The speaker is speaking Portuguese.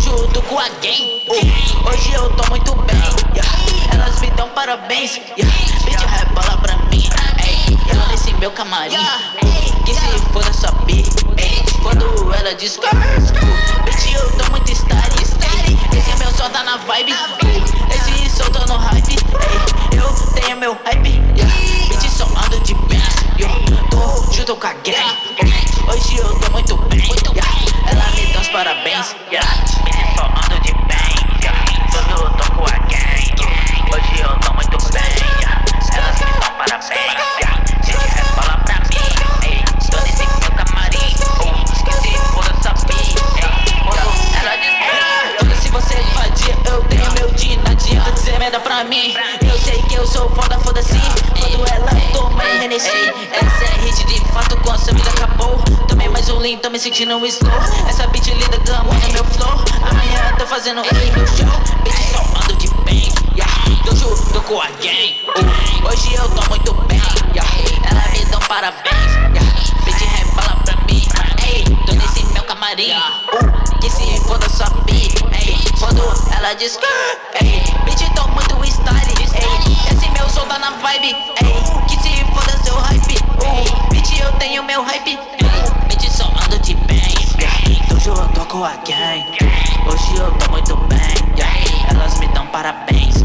junto com a gang. Uh, hoje eu tô muito bem. Yeah. Elas me dão parabéns. Yeah. Bitch, rebola pra mim. Ei, eu nesse meu camarim. Que se foda sua B. Quando ela diz Bitch, eu tô muito style. Esse é meu som, tá na vibe. Esse som tô no hype. Eu tenho meu hype. Yeah. Bitch, só ando de bem. Eu tô junto com a gang. Hoje eu tô muito bem. Yeah. Ela me dá os parabéns. Yeah. Merda pra mim. Eu sei que eu sou foda, foda-se. Quando ela toma Hennessy. Essa é hit de fato, com a sua vida acabou. Tomei mais um lean, tô me sentindo um slow. Essa beat linda gama no meu flow. Amanhã tô fazendo ele meu show. Bitch, só ando de bem. Yeah. Tô junto com a gang. Uh, hoje eu tô muito bem. Yeah. Ela me dá um parabéns. Yeah. Bitch, rebola pra mim. Ei, tô nesse meu camarim. Uh, que se foda sua bi. Ei, quando ela diz que. Ei, bitch, tá na vibe. Ei, que se foda seu hype. Bitch, eu tenho meu hype. Ei, bitch, só ando de bem. Yeah. Tô junto com a gang. Hoje eu tô muito bem. Elas me dão parabéns.